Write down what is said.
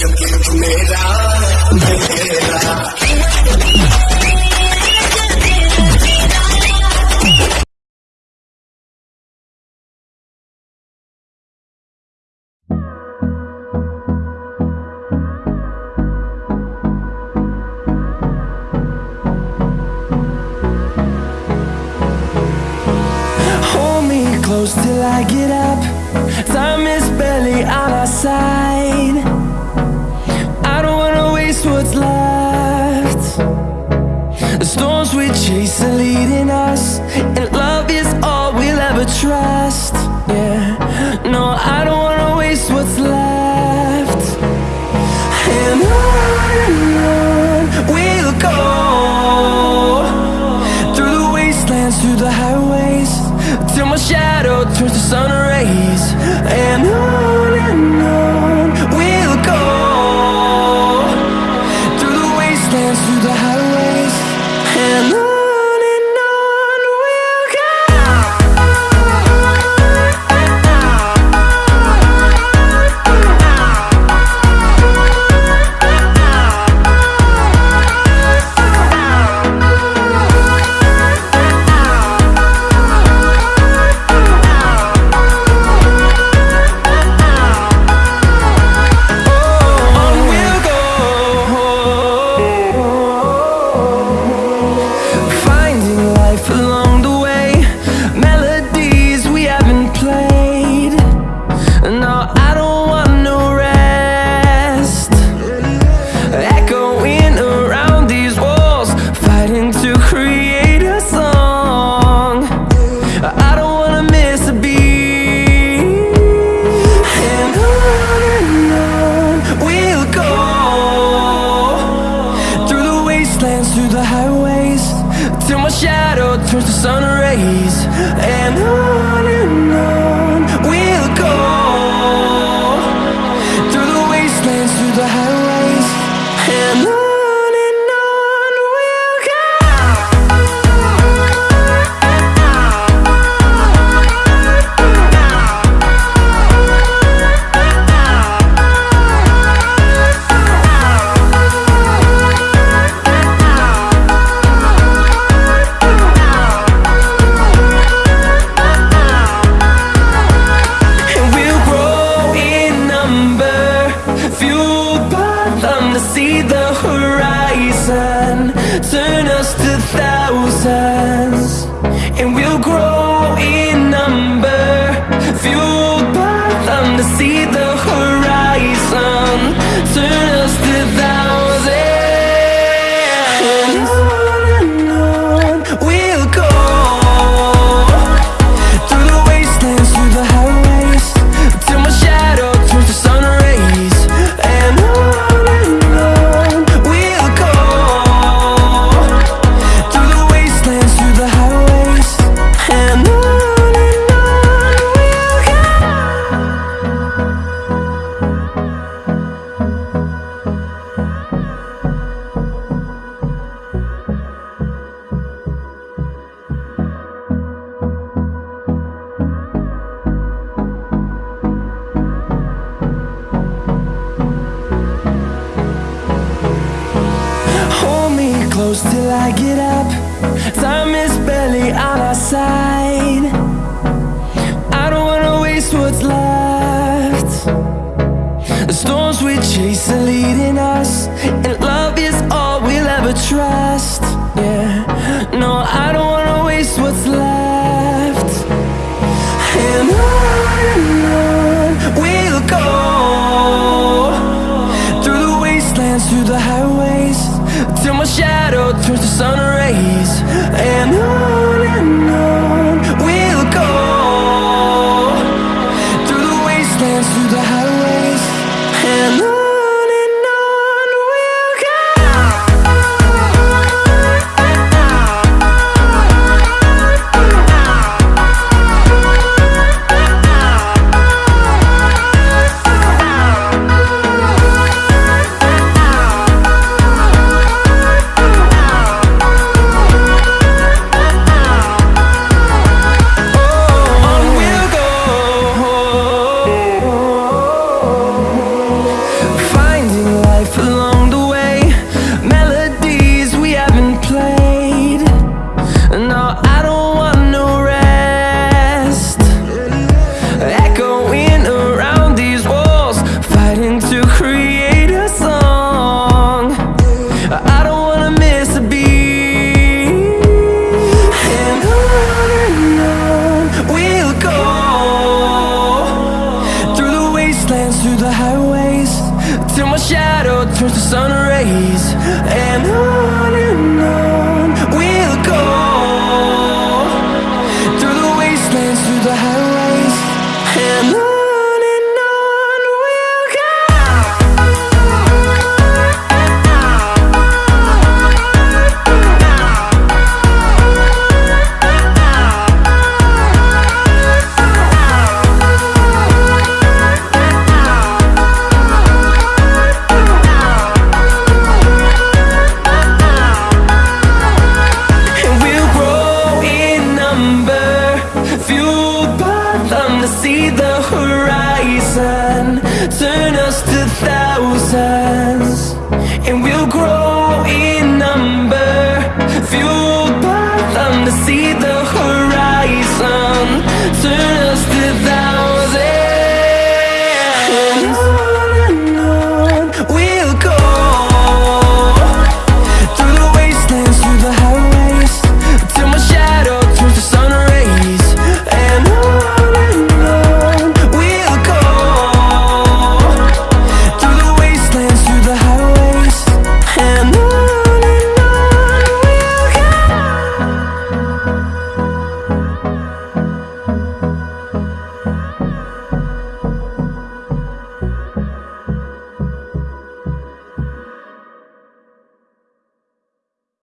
जब मेरा close till I get up. Time is barely on our side erase what's left The storms we chase are leading us And love is all we'll ever trust. Yeah, no, I don't wanna waste what's left. And on we'll go. Through the wastelands, through the highways Till my shadow turns to sun And we'll grow. close till I get up. Time is barely on our side. I don't wanna waste what's left. The storms we chase are leading us And love is all we'll ever trust. Yeah, no, I don't wanna waste what's left. To sun rays And on the horizon. Turn us to thousands And we'll grow